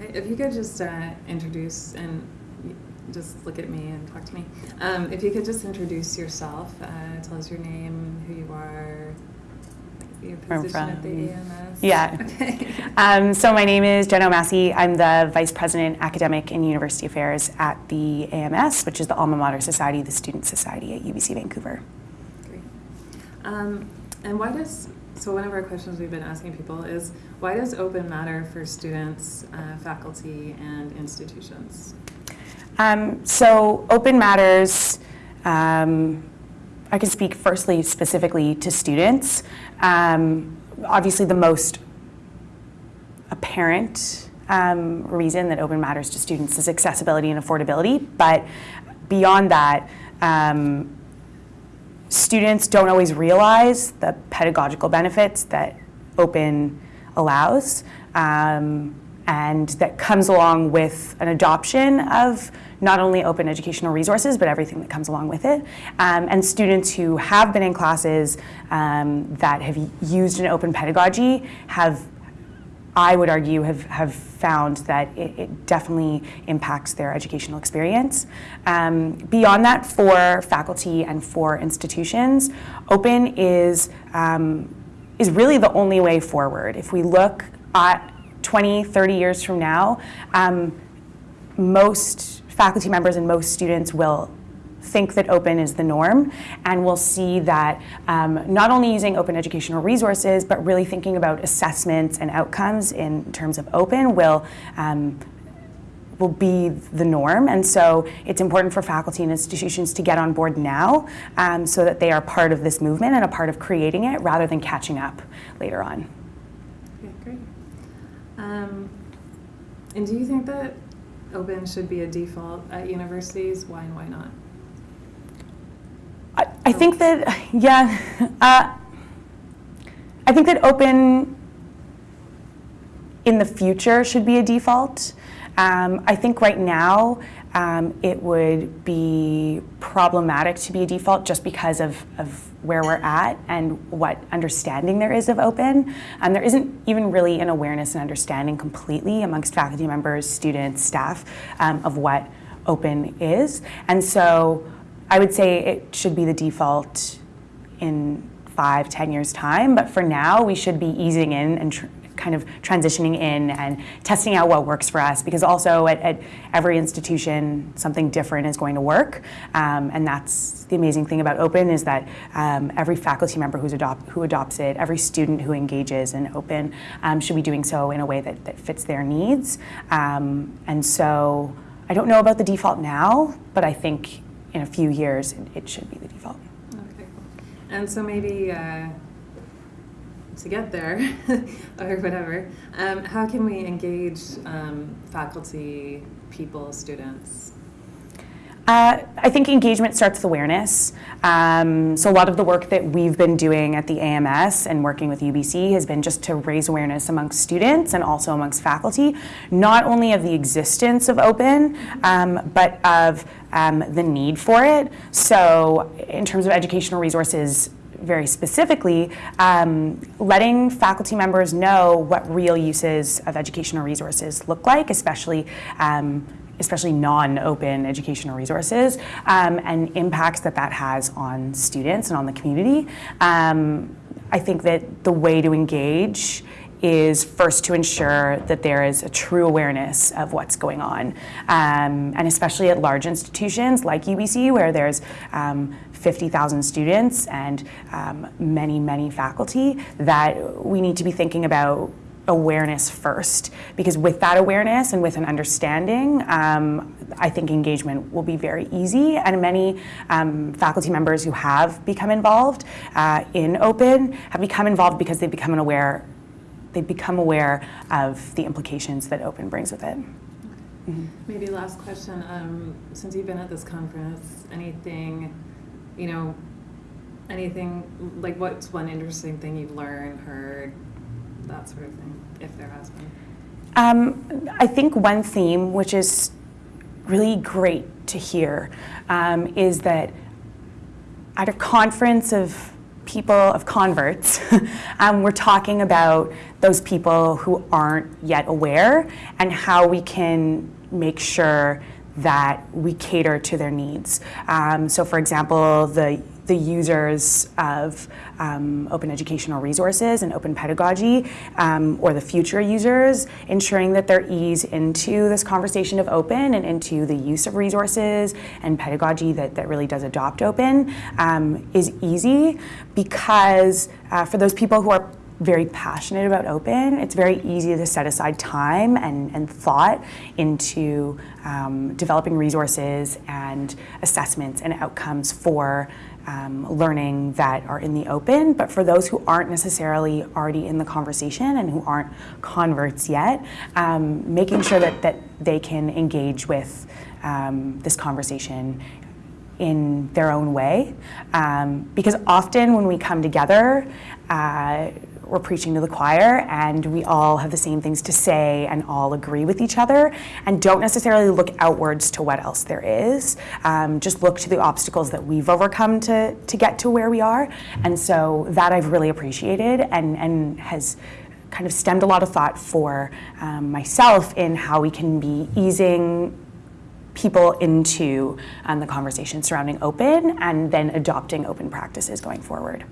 If you could just uh, introduce and just look at me and talk to me. Um, if you could just introduce yourself, uh, tell us your name, who you are, your Where I'm at the from. AMS. Yeah. Okay. Um, so my name is Jenna Massey. I'm the Vice President Academic and University Affairs at the AMS, which is the Alma Mater Society, the Student Society at UBC Vancouver. Great. Um, and why does so one of our questions we've been asking people is why does open matter for students, uh, faculty, and institutions? Um, so Open Matters, um, I can speak firstly specifically to students. Um, obviously the most apparent um, reason that Open Matters to students is accessibility and affordability, but beyond that, um, students don't always realize the pedagogical benefits that open allows um, and that comes along with an adoption of not only open educational resources but everything that comes along with it. Um, and students who have been in classes um, that have used an open pedagogy have I would argue, have, have found that it, it definitely impacts their educational experience. Um, beyond that, for faculty and for institutions, open is, um, is really the only way forward. If we look at 20, 30 years from now, um, most faculty members and most students will think that open is the norm and we'll see that um, not only using open educational resources but really thinking about assessments and outcomes in terms of open will um, will be the norm and so it's important for faculty and institutions to get on board now um, so that they are part of this movement and a part of creating it rather than catching up later on. Okay, great. Um, and do you think that open should be a default at universities? Why and why not? I, think that, yeah, uh, I think that open in the future should be a default. Um, I think right now um, it would be problematic to be a default just because of, of where we're at and what understanding there is of open. Um, there isn't even really an awareness and understanding completely amongst faculty members, students, staff um, of what open is. And so I would say it should be the default in five, ten years time, but for now we should be easing in and kind of transitioning in and testing out what works for us because also at, at every institution something different is going to work. Um, and that's the amazing thing about open is that um, every faculty member who's adopt, who adopts it every student who engages in open um, should be doing so in a way that, that fits their needs. Um, and so I don't know about the default now but I think in a few years it, should be the default. Okay. And so maybe uh, to get there, or whatever, um, how can we engage um, faculty, people, students? Uh, I think engagement starts with awareness. Um, so a lot of the work that we've been doing at the AMS and working with UBC has been just to raise awareness amongst students and also amongst faculty, not only of the existence of open, um, but of um, the need for it. So in terms of educational resources, very specifically, um, letting faculty members know what real uses of educational resources look like, especially um, especially non-open educational resources, um, and impacts that that has on students and on the community. Um, I think that the way to engage is first to ensure that there is a true awareness of what's going on. Um, and especially at large institutions like UBC where there's um, 50,000 students and um, many, many faculty, that we need to be thinking about awareness first because with that awareness and with an understanding um, I think engagement will be very easy and many um, faculty members who have become involved uh, in open have become involved because they've become aware they've become aware of the implications that open brings with it. Mm -hmm. Maybe last question, um, since you've been at this conference, anything, you know, anything, like what's one interesting thing you've learned, heard, that sort of thing, if there has been? Um, I think one theme, which is really great to hear, um, is that at a conference of people, of converts, um, we're talking about those people who aren't yet aware and how we can make sure that we cater to their needs. Um, so, for example, the the users of um, open educational resources and open pedagogy, um, or the future users, ensuring that they're into this conversation of open and into the use of resources and pedagogy that, that really does adopt open um, is easy because uh, for those people who are very passionate about open, it's very easy to set aside time and, and thought into um, developing resources and assessments and outcomes for um, learning that are in the open. But for those who aren't necessarily already in the conversation and who aren't converts yet, um, making sure that, that they can engage with um, this conversation in their own way. Um, because often when we come together, uh, we're preaching to the choir and we all have the same things to say and all agree with each other and don't necessarily look outwards to what else there is. Um, just look to the obstacles that we've overcome to, to get to where we are. And so that I've really appreciated and, and has kind of stemmed a lot of thought for um, myself in how we can be easing people into um, the conversation surrounding open and then adopting open practices going forward.